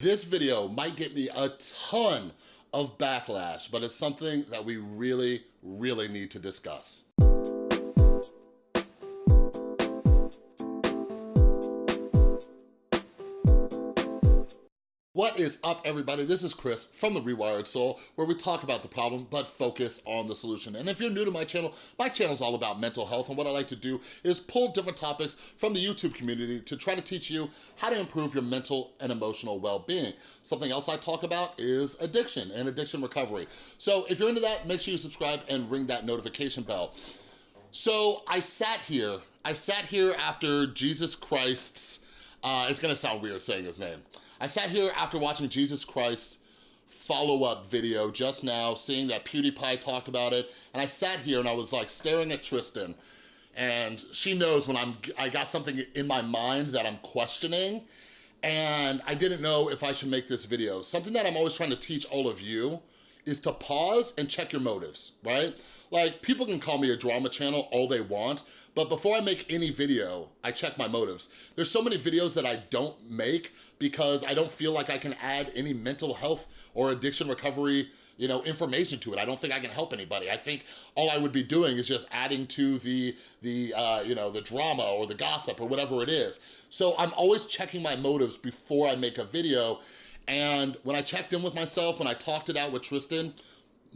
This video might get me a ton of backlash, but it's something that we really, really need to discuss. Is up, everybody? This is Chris from The Rewired Soul, where we talk about the problem, but focus on the solution. And if you're new to my channel, my channel is all about mental health, and what I like to do is pull different topics from the YouTube community to try to teach you how to improve your mental and emotional well-being. Something else I talk about is addiction and addiction recovery. So if you're into that, make sure you subscribe and ring that notification bell. So I sat here, I sat here after Jesus Christ's, uh, it's gonna sound weird saying his name, I sat here after watching Jesus Christ follow-up video just now, seeing that PewDiePie talked about it, and I sat here and I was like staring at Tristan, and she knows when I'm, I got something in my mind that I'm questioning, and I didn't know if I should make this video. Something that I'm always trying to teach all of you is to pause and check your motives, right? Like, people can call me a drama channel all they want, but before I make any video, I check my motives. There's so many videos that I don't make because I don't feel like I can add any mental health or addiction recovery you know, information to it. I don't think I can help anybody. I think all I would be doing is just adding to the, the uh, you know, the drama or the gossip or whatever it is. So I'm always checking my motives before I make a video. And when I checked in with myself, when I talked it out with Tristan,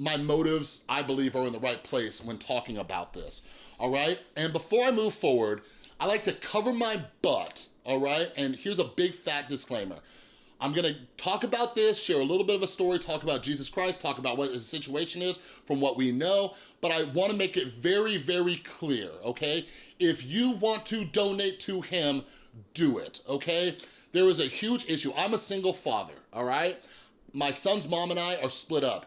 my motives, I believe, are in the right place when talking about this, all right? And before I move forward, I like to cover my butt, all right? And here's a big fat disclaimer. I'm gonna talk about this, share a little bit of a story, talk about Jesus Christ, talk about what his situation is from what we know, but I wanna make it very, very clear, okay? If you want to donate to him, do it, okay? There is a huge issue. I'm a single father, all right? My son's mom and I are split up.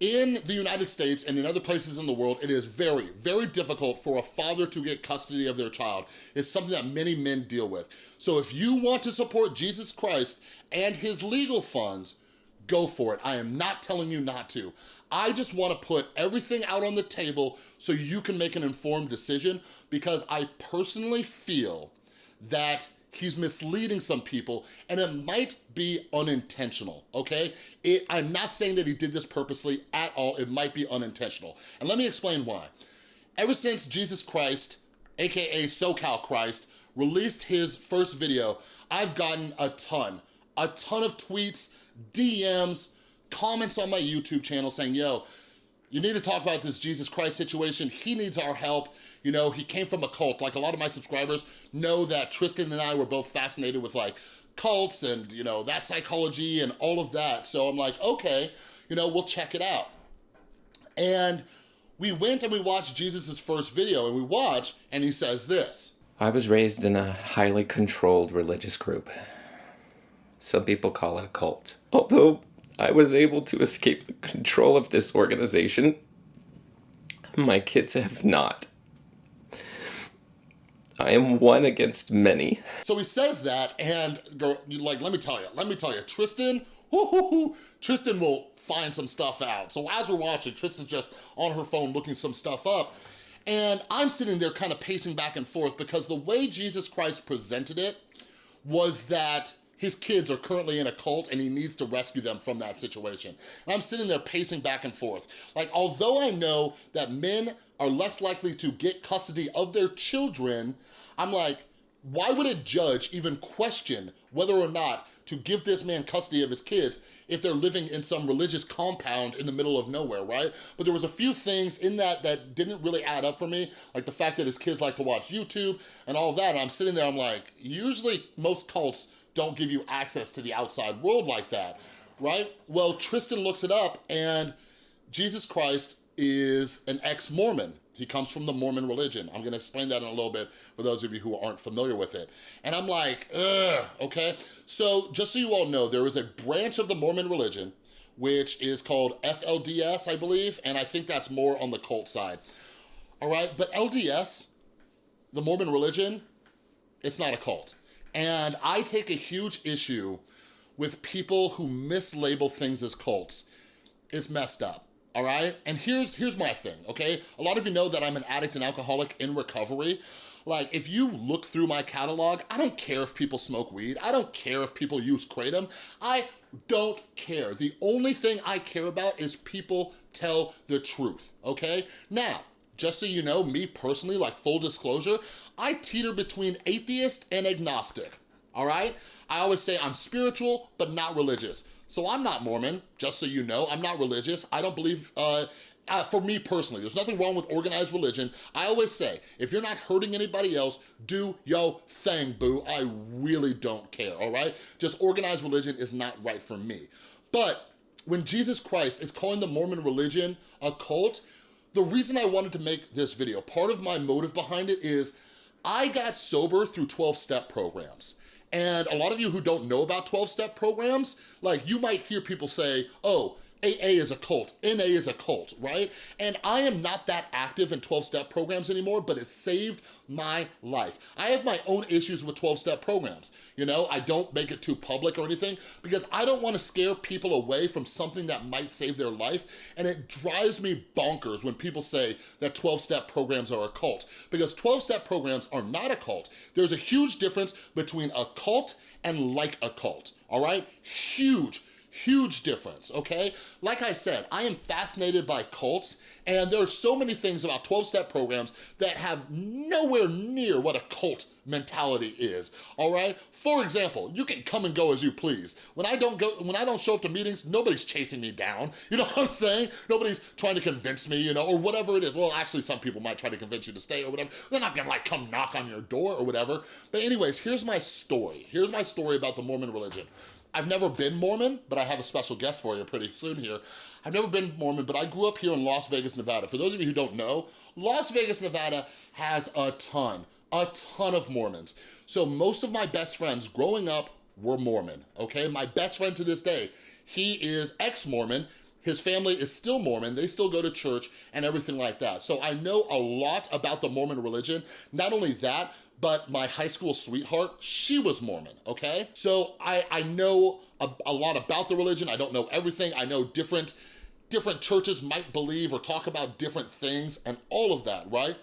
In the United States and in other places in the world, it is very, very difficult for a father to get custody of their child. It's something that many men deal with. So if you want to support Jesus Christ and his legal funds, go for it. I am not telling you not to. I just wanna put everything out on the table so you can make an informed decision because I personally feel that he's misleading some people and it might be unintentional, okay? It, I'm not saying that he did this purposely at all, it might be unintentional. And let me explain why. Ever since Jesus Christ, AKA SoCal Christ, released his first video, I've gotten a ton, a ton of tweets, DMs, comments on my YouTube channel saying, yo, you need to talk about this Jesus Christ situation. He needs our help. You know, he came from a cult. Like a lot of my subscribers know that Tristan and I were both fascinated with like cults and, you know, that psychology and all of that. So I'm like, okay, you know, we'll check it out. And we went and we watched Jesus's first video and we watch and he says this. I was raised in a highly controlled religious group. Some people call it a cult. Although I was able to escape the control of this organization, my kids have not. I am one against many. So he says that, and go, like, let me tell you, let me tell you, Tristan, Tristan will find some stuff out. So as we're watching, Tristan's just on her phone looking some stuff up, and I'm sitting there kind of pacing back and forth because the way Jesus Christ presented it was that his kids are currently in a cult and he needs to rescue them from that situation. And I'm sitting there pacing back and forth. Like, although I know that men are less likely to get custody of their children, I'm like, why would a judge even question whether or not to give this man custody of his kids if they're living in some religious compound in the middle of nowhere, right? But there was a few things in that that didn't really add up for me, like the fact that his kids like to watch YouTube and all that, and I'm sitting there, I'm like, usually most cults don't give you access to the outside world like that, right? Well, Tristan looks it up and Jesus Christ is an ex-Mormon. He comes from the Mormon religion. I'm gonna explain that in a little bit for those of you who aren't familiar with it. And I'm like, ugh, okay? So just so you all know, there is a branch of the Mormon religion which is called FLDS, I believe, and I think that's more on the cult side. All right, but LDS, the Mormon religion, it's not a cult. And I take a huge issue with people who mislabel things as cults. It's messed up, all right? And here's, here's my thing, okay? A lot of you know that I'm an addict and alcoholic in recovery. Like, if you look through my catalog, I don't care if people smoke weed. I don't care if people use Kratom. I don't care. The only thing I care about is people tell the truth, okay? Now, just so you know, me personally, like full disclosure, I teeter between atheist and agnostic, all right? I always say I'm spiritual, but not religious. So I'm not Mormon, just so you know. I'm not religious. I don't believe uh, uh, for me personally, there's nothing wrong with organized religion. I always say, if you're not hurting anybody else, do yo thing, boo. I really don't care, all right? Just organized religion is not right for me. But when Jesus Christ is calling the Mormon religion a cult, the reason I wanted to make this video, part of my motive behind it is I got sober through 12-step programs. And a lot of you who don't know about 12-step programs, like you might hear people say, oh, AA is a cult, NA is a cult, right? And I am not that active in 12-step programs anymore, but it saved my life. I have my own issues with 12-step programs. You know, I don't make it too public or anything because I don't wanna scare people away from something that might save their life. And it drives me bonkers when people say that 12-step programs are a cult because 12-step programs are not a cult. There's a huge difference between a cult and like a cult, all right? Huge Huge difference, okay? Like I said, I am fascinated by cults and there are so many things about 12-step programs that have nowhere near what a cult mentality is, all right? For example, you can come and go as you please. When I don't go, when I don't show up to meetings, nobody's chasing me down. You know what I'm saying? Nobody's trying to convince me, you know, or whatever it is. Well, actually, some people might try to convince you to stay or whatever. They're not gonna like come knock on your door or whatever. But anyways, here's my story. Here's my story about the Mormon religion. I've never been Mormon, but I have a special guest for you pretty soon here. I've never been Mormon, but I grew up here in Las Vegas, Nevada. For those of you who don't know, Las Vegas, Nevada has a ton, a ton of Mormons. So most of my best friends growing up were Mormon, okay? My best friend to this day, he is ex-Mormon, his family is still Mormon, they still go to church and everything like that. So I know a lot about the Mormon religion. Not only that, but my high school sweetheart, she was Mormon, okay? So I, I know a, a lot about the religion. I don't know everything. I know different, different churches might believe or talk about different things and all of that, right?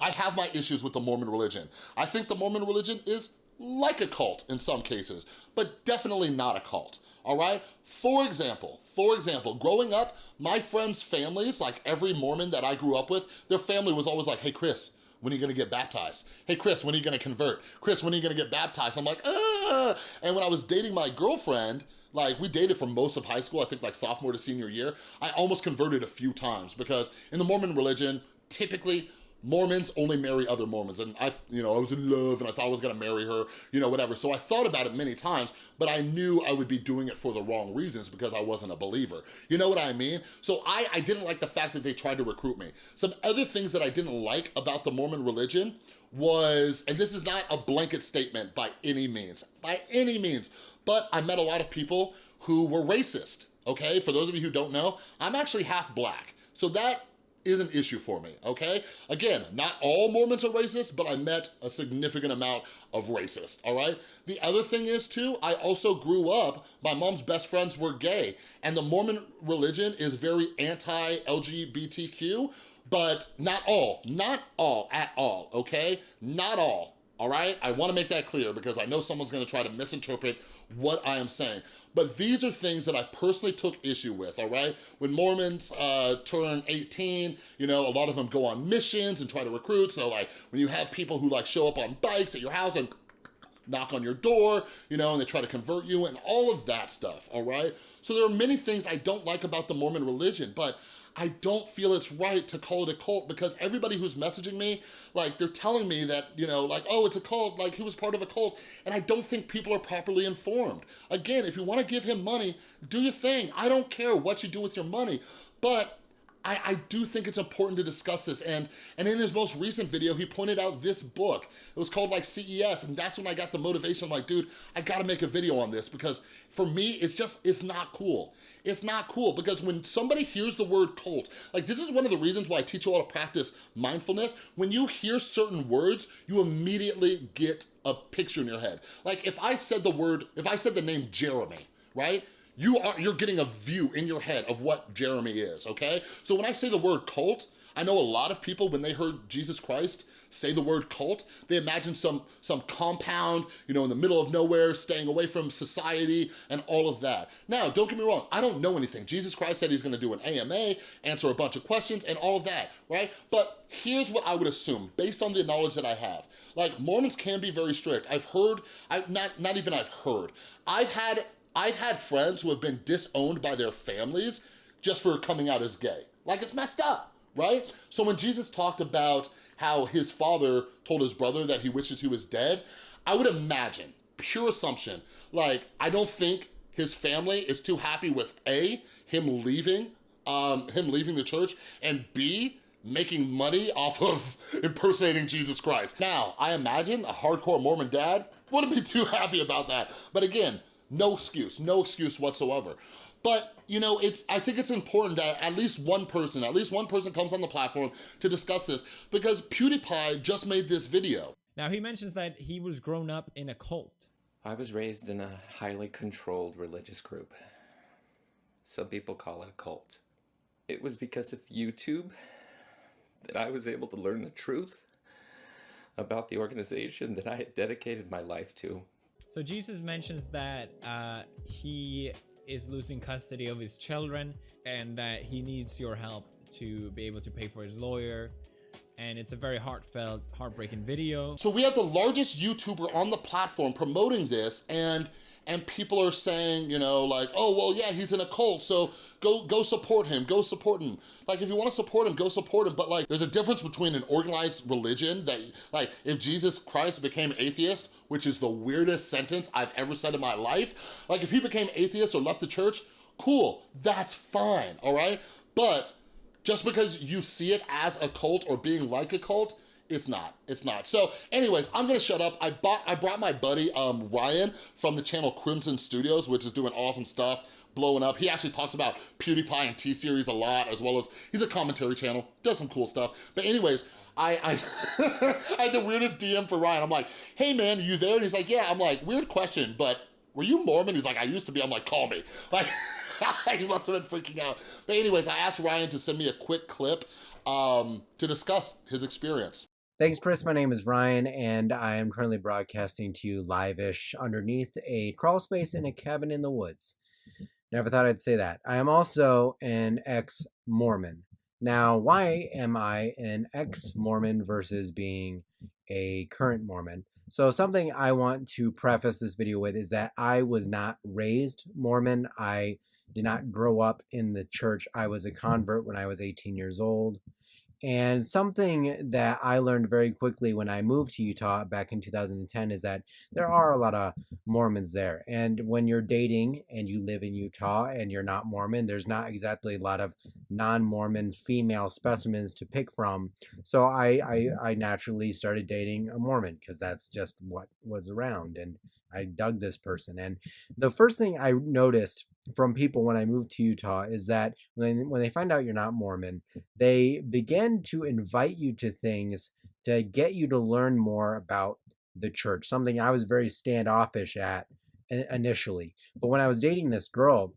I have my issues with the Mormon religion. I think the Mormon religion is like a cult in some cases, but definitely not a cult all right? For example, for example, growing up, my friends' families, like every Mormon that I grew up with, their family was always like, hey, Chris, when are you gonna get baptized? Hey, Chris, when are you gonna convert? Chris, when are you gonna get baptized? I'm like, ah. And when I was dating my girlfriend, like we dated for most of high school, I think like sophomore to senior year, I almost converted a few times because in the Mormon religion, typically Mormons only marry other Mormons. And I, you know, I was in love and I thought I was gonna marry her, you know, whatever. So I thought about it many times, but I knew I would be doing it for the wrong reasons because I wasn't a believer. You know what I mean? So I, I didn't like the fact that they tried to recruit me. Some other things that I didn't like about the Mormon religion was, and this is not a blanket statement by any means, by any means, but I met a lot of people who were racist, okay? For those of you who don't know, I'm actually half black. So that is an issue for me, okay? Again, not all Mormons are racist, but I met a significant amount of racist, all right? The other thing is too, I also grew up, my mom's best friends were gay, and the Mormon religion is very anti-LGBTQ, but not all, not all at all, okay? Not all, all right? I wanna make that clear because I know someone's gonna try to misinterpret what I am saying. But these are things that I personally took issue with, all right? When Mormons uh, turn 18, you know, a lot of them go on missions and try to recruit. So like when you have people who like show up on bikes at your house and knock on your door, you know, and they try to convert you and all of that stuff, all right? So there are many things I don't like about the Mormon religion, but I don't feel it's right to call it a cult because everybody who's messaging me, like they're telling me that, you know, like, oh, it's a cult, like he was part of a cult. And I don't think people are properly informed. Again, if you wanna give him money, do your thing. I don't care what you do with your money, but I, I, do think it's important to discuss this. And, and in his most recent video, he pointed out this book. It was called like CES. And that's when I got the motivation. I'm like, dude, I gotta make a video on this because for me, it's just, it's not cool. It's not cool because when somebody hears the word cult, like this is one of the reasons why I teach you all to practice mindfulness. When you hear certain words, you immediately get a picture in your head. Like if I said the word, if I said the name Jeremy, right? You are, you're getting a view in your head of what Jeremy is, okay? So when I say the word cult, I know a lot of people, when they heard Jesus Christ say the word cult, they imagine some, some compound, you know, in the middle of nowhere, staying away from society and all of that. Now, don't get me wrong, I don't know anything. Jesus Christ said he's gonna do an AMA, answer a bunch of questions and all of that, right? But here's what I would assume, based on the knowledge that I have. Like, Mormons can be very strict. I've heard, I not, not even I've heard, I've had, I've had friends who have been disowned by their families just for coming out as gay. Like, it's messed up, right? So when Jesus talked about how his father told his brother that he wishes he was dead, I would imagine, pure assumption, like, I don't think his family is too happy with A, him leaving, um, him leaving the church, and B, making money off of impersonating Jesus Christ. Now, I imagine a hardcore Mormon dad wouldn't be too happy about that. But again, no excuse, no excuse whatsoever. But, you know, it's. I think it's important that at least one person, at least one person comes on the platform to discuss this because PewDiePie just made this video. Now, he mentions that he was grown up in a cult. I was raised in a highly controlled religious group. Some people call it a cult. It was because of YouTube that I was able to learn the truth about the organization that I had dedicated my life to. So Jesus mentions that uh, he is losing custody of his children and that he needs your help to be able to pay for his lawyer and it's a very heartfelt heartbreaking video. So we have the largest youtuber on the platform promoting this and and people are saying you know like oh well yeah he's in a cult so go go support him go support him. Like if you want to support him go support him but like there's a difference between an organized religion that like if jesus christ became atheist which is the weirdest sentence i've ever said in my life like if he became atheist or left the church cool that's fine all right? But just because you see it as a cult or being like a cult, it's not, it's not. So anyways, I'm gonna shut up. I bought, I brought my buddy um, Ryan from the channel Crimson Studios, which is doing awesome stuff, blowing up. He actually talks about PewDiePie and T-Series a lot, as well as, he's a commentary channel, does some cool stuff. But anyways, I, I, I had the weirdest DM for Ryan. I'm like, hey man, you there? And he's like, yeah. I'm like, weird question, but were you Mormon? He's like, I used to be. I'm like, call me. Like, he must have been freaking out. But anyways, I asked Ryan to send me a quick clip um, to discuss his experience. Thanks, Chris. My name is Ryan, and I am currently broadcasting to you live-ish underneath a crawl space in a cabin in the woods. Never thought I'd say that. I am also an ex-Mormon. Now, why am I an ex-Mormon versus being a current Mormon? So something I want to preface this video with is that I was not raised Mormon. I did not grow up in the church. I was a mm-hmm. convert when I was 18 years old. And something that I learned very quickly when I moved to Utah back in 2010 is that there mm-hmm. are a lot of Mormons there. And when you're dating and you live in Utah and you're not Mormon, there's not exactly a lot of non-Mormon female specimens to pick from. So I, I, mm-hmm. I naturally started dating a Mormon because that's just what was around. And I dug this person. And the first thing I noticed from people when I moved to Utah is that when, when they find out you're not Mormon, they begin to invite you to things to get you to learn more about the church, something I was very standoffish at initially. But when I was dating this girl,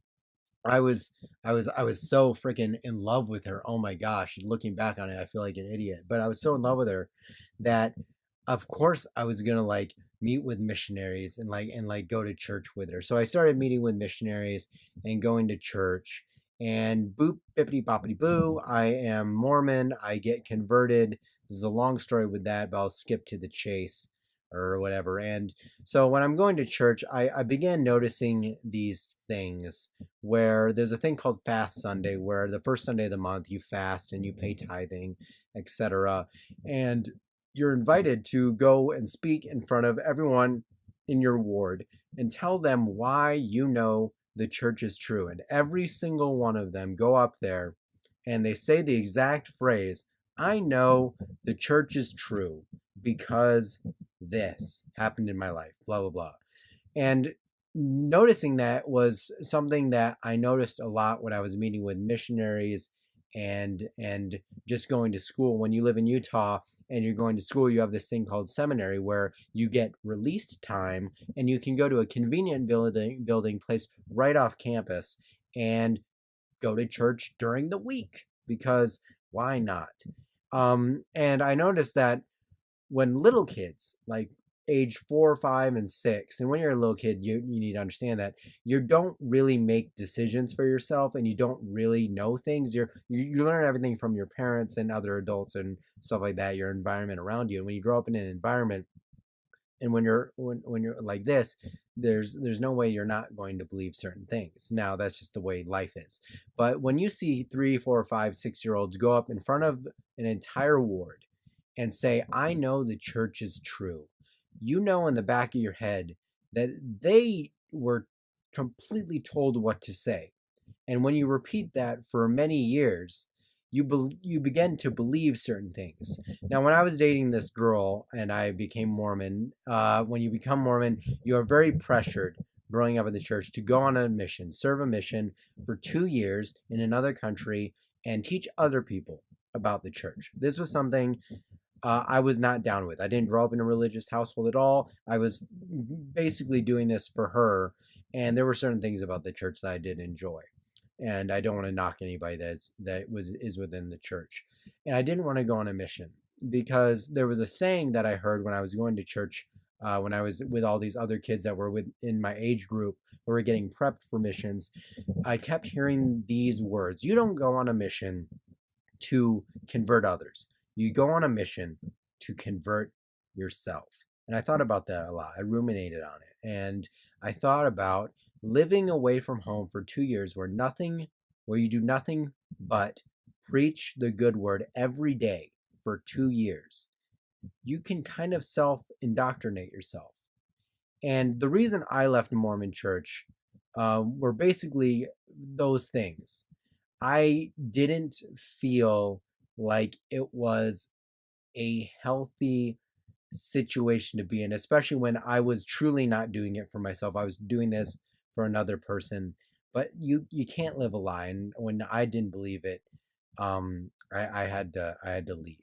I was I was I was so freaking in love with her. Oh my gosh, looking back on it, I feel like an idiot. But I was so in love with her that of course I was going to like meet with missionaries and like and like go to church with her. So I started meeting with missionaries and going to church and boop bippity boppity boo. I am Mormon. I get converted. This is a long story with that, but I'll skip to the chase or whatever. And so when I'm going to church, I, I began noticing these things where there's a thing called Fast Sunday, where the first Sunday of the month you fast and you pay tithing, etc. And you're invited to go and speak in front of everyone in your ward and tell them why you know the church is true. And every single one of them go up there and they say the exact phrase, I know the church is true because this happened in my life, blah, blah, blah. And noticing that was something that I noticed a lot when I was meeting with missionaries and and just going to school when you live in Utah and you're going to school, you have this thing called seminary where you get released time and you can go to a convenient building building place right off campus and go to church during the week because Why not? Um, and I noticed that when little kids, like age four, five, and six, and when you're a little kid, you, you need to understand that you don't really make decisions for yourself and you don't really know things. You're you, you learn everything from your parents and other adults and stuff like that, your environment around you. And when you grow up in an environment and when you're when, when you're like this there's there's no way you're not going to believe certain things now that's just the way life is but when you see three four five six year olds go up in front of an entire ward and say i mm-hmm. know the church is true you know in the back of your head that they were completely told what to say and when you repeat that for many years you be- you begin to believe certain things. Now, when I was dating this girl and I became Mormon, uh, when you become Mormon, you are very pressured growing up in the church to go on a mission, serve a mission for two years in another country, and teach other people about the church. This was something uh, I was not down with. I didn't grow up in a religious household at all. I was basically doing this for her, and there were certain things about the church that I did enjoy and I don't want to knock anybody that's that was is within the church. And I didn't want to go on a mission because there was a saying that I heard when I was going to church uh, when I was with all these other kids that were within my age group who were getting prepped for missions. I kept hearing these words: "You don't go on a mission to convert others. You go on a mission to convert yourself." And I thought about that a lot. I ruminated on it, and I thought about living away from home for two years where nothing, where you do nothing but preach the good word every day for two years, you can kind of self indoctrinate yourself. And the reason I left the Mormon church uh, were basically those things. I didn't feel like it was a healthy situation to be in, especially when I was truly not doing it for myself. I was doing this for another person but you you can't live a lie and when i didn't believe it um i i had to i had to leave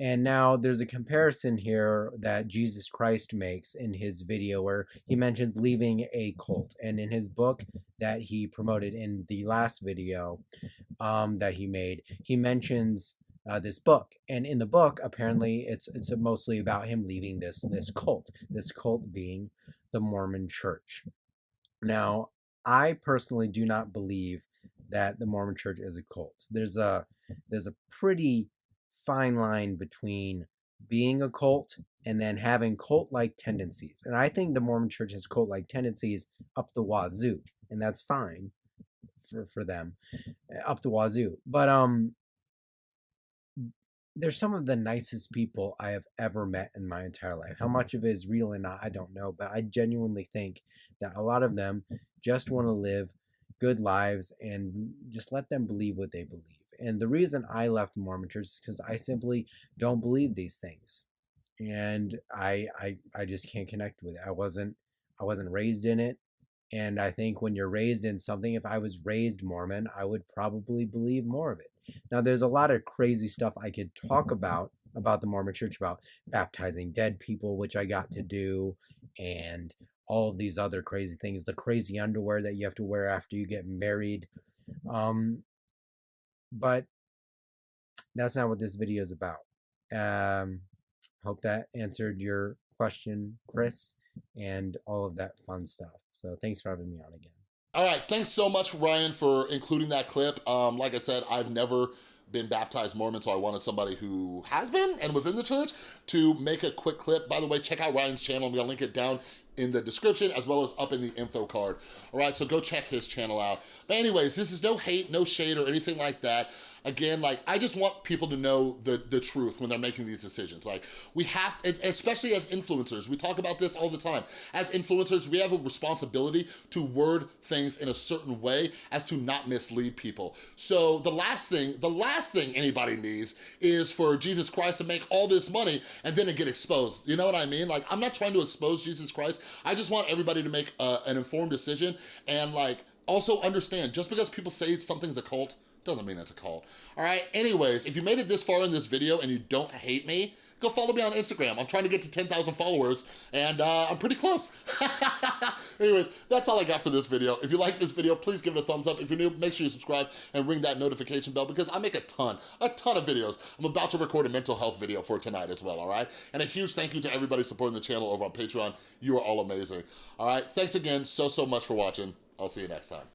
and now there's a comparison here that jesus christ makes in his video where he mentions leaving a cult. And in his book that he promoted in the last video um that he made he mentions uh, this book. And in the book apparently it's it's mostly about him leaving this this cult this cult being the mormon church. Now, I personally do not believe that the Mormon Church is a cult. There's a there's a pretty fine line between being a cult and then having cult-like tendencies. And I think the Mormon Church has cult-like tendencies up the wazoo, and that's fine for for them eh, up the wazoo. But um they're some of the nicest people I have ever met in my entire life. How much of it is real or not, I don't know, but I genuinely think that a lot of them just want to live good lives and just let them believe what they believe. And the reason I left Mormon church is because I simply don't believe these things. And I, I I just can't connect with it. I wasn't I wasn't raised in it. And I think when you're raised in something, if I was raised Mormon, I would probably believe more of it. Now, there's a lot of crazy stuff I could talk about about the Mormon Church, about baptizing dead people, which I got to do, and all of these other crazy things. The crazy underwear that you have to wear after you get married. Um, but that's not what this video is about. Um, hope that answered your question, Chris, and all of that fun stuff. So thanks for having me on again. All right, thanks so much, Ryan, for including that clip. Um, like I said, I've never been baptized Mormon, so I wanted somebody who has been and was in the church to make a quick clip. By the way, check out Ryan's channel. I'm gonna link it down in the description as well as up in the info card. All right, so go check his channel out. But anyways, this is no hate, no shade or anything like that again, like, I just want people to know the, the truth when they're making these decisions. Like, we have, especially as influencers, we talk about this all the time. As influencers, we have a responsibility to word things in a certain way as to not mislead people. So the last thing, the last thing anybody needs is for Jesus Christ to make all this money and then it get exposed. You know what I mean? Like, I'm not trying to expose Jesus Christ. I just want everybody to make a, an informed decision and like, also understand, just because people say something's a cult, doesn't mean it's a cult. All right, anyways, if you made it this far in this video and you don't hate me, go follow me on Instagram. I'm trying to get to 10,000 followers and uh, I'm pretty close. Anyways, that's all I got for this video. If you like this video, please give it a thumbs up. If you're new, make sure you subscribe and ring that notification bell because I make a ton, a ton of videos. I'm about to record a mental health video for tonight as well, all right? And a huge thank you to everybody supporting the channel over on Patreon. You are all amazing. All right, thanks again so, so much for watching. I'll see you next time.